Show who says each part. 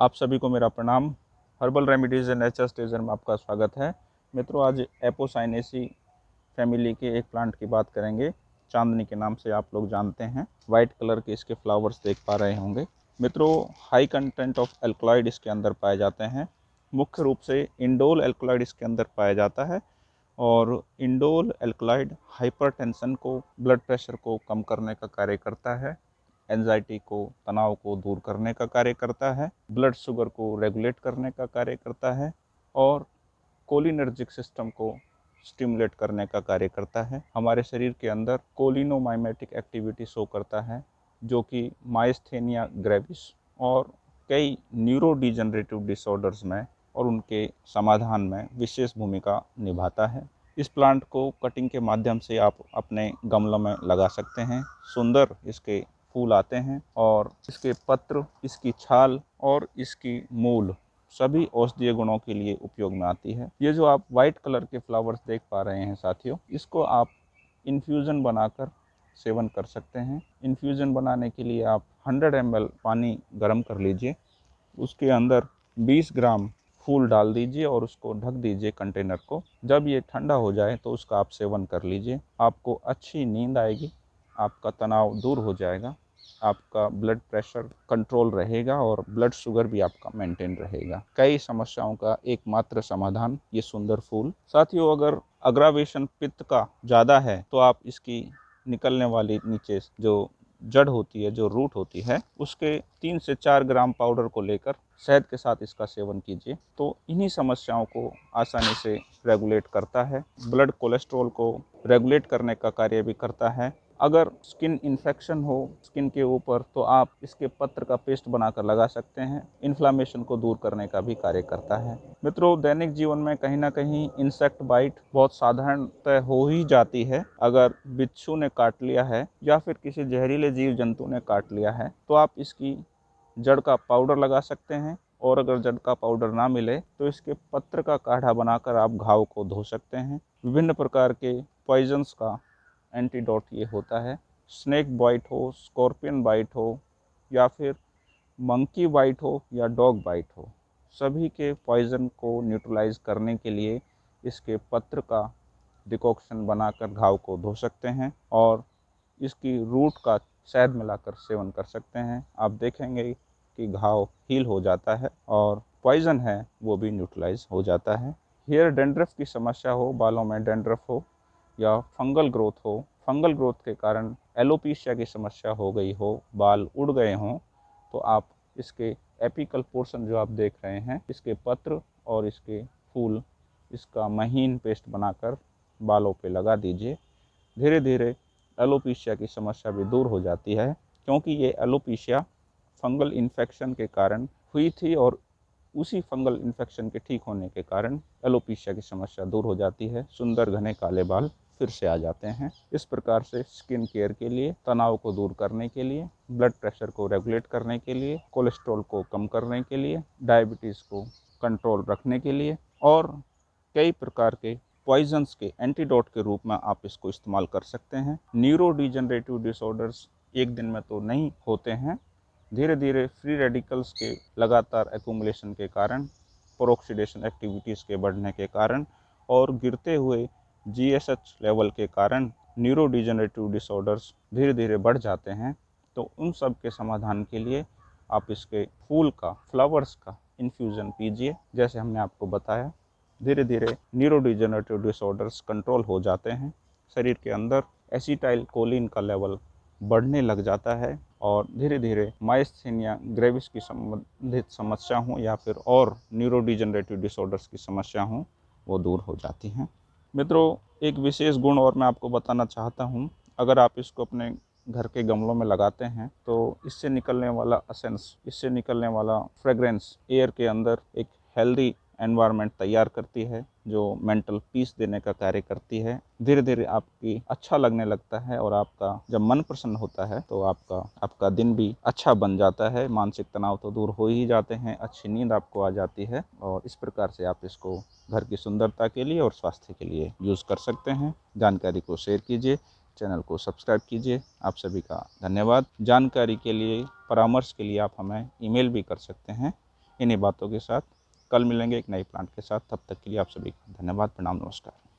Speaker 1: आप सभी को मेरा प्रणाम। Herbal remedies and nature station में आपका स्वागत है। मित्रों, आज एपोसाइनेसी फैमिली के एक प्लांट की बात करेंगे। चांदनी के नाम से आप लोग जानते हैं। वाइट कलर के इसके फ्लावर्स देख पा रहे होंगे। मित्रों हाई कंटेंट ऑफ़ एल्कोलाइड इसके अंदर पाए जाते हैं। मुख्य रूप से इंडोल एल्कोलाइड इसके अंदर पाया जाता है और इंडोल एल्कोलाइड हाइपरटेंशन को ब्लड प्रेशर को कम करने का कार्य करता है। एनजाइटी को, तनाव को दूर करने का कार्य करता है ब्लड शुगर को रेगुलेट करने का कार्य करता है और कोलिनर्जिक सिस्टम को स्टिमुलेट करने का कार्य करता है। हमारे शरीर के अंदर कोलिनोमाइमेटिक एक्टिविटी शो करता है, जो कि माइस्थेनिया ग्रेविस और कई न्यूरो डिजनरेटिव डिसऑर्डर्स में और उनके समाधान में विशेष भूमिका निभाता है। इस प्लांट को कटिंग के माध्यम से आप अपने गमलों में लगा सकते हैं। सुंदर इसके फूल आते हैं और इसके पत्र, इसकी छाल और इसकी मूल सभी औषधीय गुणों के लिए उपयोग में आती है। ये जो आप वाइट कलर के फ्लावर्स देख पा रहे हैं साथियों, इसको आप इन्फ्यूज़न बनाकर सेवन कर सकते हैं। इन्फ्यूज़न बनाने के लिए आप 100 एम पानी गर्म कर लीजिए, उसके अंदर 20 ग्राम फूल डाल दीजिए और उसको ढक दीजिए कंटेनर को। जब ये ठंडा हो जाए तो उसका आप सेवन कर लीजिए, आपको अच्छी नींद आएगी। आपका तनाव दूर हो जाएगा, आपका ब्लड प्रेशर कंट्रोल रहेगा और ब्लड शुगर भी आपका मेंटेन रहेगा। कई समस्याओं का एकमात्र समाधान ये सुंदर फूल। साथियों, अगर अग्रावेशन पित्त का ज़्यादा है तो आप इसकी निकलने वाली नीचे जो जड़ होती है, जो रूट होती है, उसके तीन से चार ग्राम पाउडर को लेकर शहद के साथ इसका सेवन कीजिए। तो इन्हीं समस्याओं को आसानी से रेगुलेट करता है। ब्लड कोलेस्ट्रॉल को रेगुलेट करने का कार्य भी करता है। अगर स्किन इन्फेक्शन हो स्किन के ऊपर तो आप इसके पत्र का पेस्ट बनाकर लगा सकते हैं। इन्फ्लामेशन को दूर करने का भी कार्य करता है। मित्रों, दैनिक जीवन में कहीं ना कहीं इंसेक्ट बाइट बहुत साधारणतः हो ही जाती है। अगर बिच्छू ने काट लिया है या फिर किसी जहरीले जीव जंतु ने काट लिया है तो आप इसकी जड़ का पाउडर लगा सकते हैं और अगर जड़ का पाउडर ना मिले तो इसके पत्र का काढ़ा बनाकर आप घाव को धो सकते हैं। विभिन्न प्रकार के पॉइजन्स का एंटीडोट ये होता है। स्नैक बाइट हो स्कॉर्पियन बाइट हो, या फिर मंकी बाइट हो, या डॉग बाइट हो। सभी के पॉइज़न को न्यूट्रलाइज करने के लिए इसके पत्र का डिकॉक्शन बनाकर घाव को धो सकते हैं और इसकी रूट का शहद मिलाकर सेवन कर सकते हैं। आप देखेंगे कि घाव हील हो जाता है और पॉइज़न है, वो भी न्यूट्रलाइज हो जाता है। हेयर डेंड्रफ की समस्या हो, बालों में डेंड्रफ हो या फंगल ग्रोथ हो, फंगल ग्रोथ के कारण एलोपीशिया की समस्या हो गई हो, बाल उड़ गए हों तो आप इसके एपिकल पोर्शन जो आप देख रहे हैं, इसके पत्र और इसके फूल, इसका महीन पेस्ट बनाकर बालों पे लगा दीजिए। धीरे धीरे एलोपीशिया की समस्या भी दूर हो जाती है, क्योंकि ये एलोपीशिया फंगल इन्फेक्शन के कारण हुई थी और उसी फंगल इन्फेक्शन के ठीक होने के कारण एलोपीशिया की समस्या दूर हो जाती है। सुंदर घने काले बाल। फिर से आ जाते हैं। इस प्रकार से स्किन केयर के लिए, तनाव को दूर करने के लिए ब्लड प्रेशर को रेगुलेट करने के लिए कोलेस्ट्रॉल को कम करने के लिए डायबिटीज़ को कंट्रोल रखने के लिए और कई प्रकार के पॉइजन्स के एंटीडोट के रूप में आप इसको इस्तेमाल कर सकते हैं। न्यूरो डिजनरेटिव डिसऑर्डर्स एक दिन में तो नहीं होते हैं। धीरे धीरे फ्री रेडिकल्स के लगातार एकुमुलेशन के कारण प्रोक्सीडेशन एक्टिविटीज़ के बढ़ने के कारण और गिरते हुए जीएसएच लेवल के कारण न्यूरो डिजनरेटिव डिसऑर्डर्स धीरे धीरे बढ़ जाते हैं। तो उन सब के समाधान के लिए आप इसके फूल का फ्लावर्स का इन्फ्यूज़न पीजिए जैसे हमने आपको बताया धीरे धीरे न्यूरो डिजनरेटिव डिसऑर्डर्स कंट्रोल हो जाते हैं। शरीर के अंदर एसिटाइल कोलिन का लेवल बढ़ने लग जाता है और धीरे धीरे माइस्थीनिया ग्रेविस की संबंधित समस्या हो या फिर और न्यूरो डिजनरेटिव डिसऑर्डर्स की समस्या हो, वो दूर हो जाती हैं। मित्रों, एक विशेष गुण और मैं आपको बताना चाहता हूँ। अगर आप इसको अपने घर के गमलों में लगाते हैं तो इससे निकलने वाला असेंस इससे निकलने वाला फ्रेग्रेंस एयर के अंदर एक हेल्दी एनवायरनमेंट तैयार करती है। जो मेंटल पीस देने का कार्य करती है धीरे धीरे आपकी अच्छा लगने लगता है और आपका जब मन प्रसन्न होता है तो आपका आपका दिन भी अच्छा बन जाता है। मानसिक तनाव तो दूर हो ही जाते हैं, अच्छी नींद आपको आ जाती है और इस प्रकार से आप इसको घर की सुंदरता के लिए और स्वास्थ्य के लिए यूज़ कर सकते हैं। जानकारी को शेयर कीजिए चैनल को सब्सक्राइब कीजिए। आप सभी का धन्यवाद। जानकारी के लिए, परामर्श के लिए आप हमें ईमेल भी कर सकते हैं। इन्हीं बातों के साथ कल मिलेंगे एक नए प्लांट के साथ। तब तक के लिए आप सभी का धन्यवाद, प्रणाम, नमस्कार।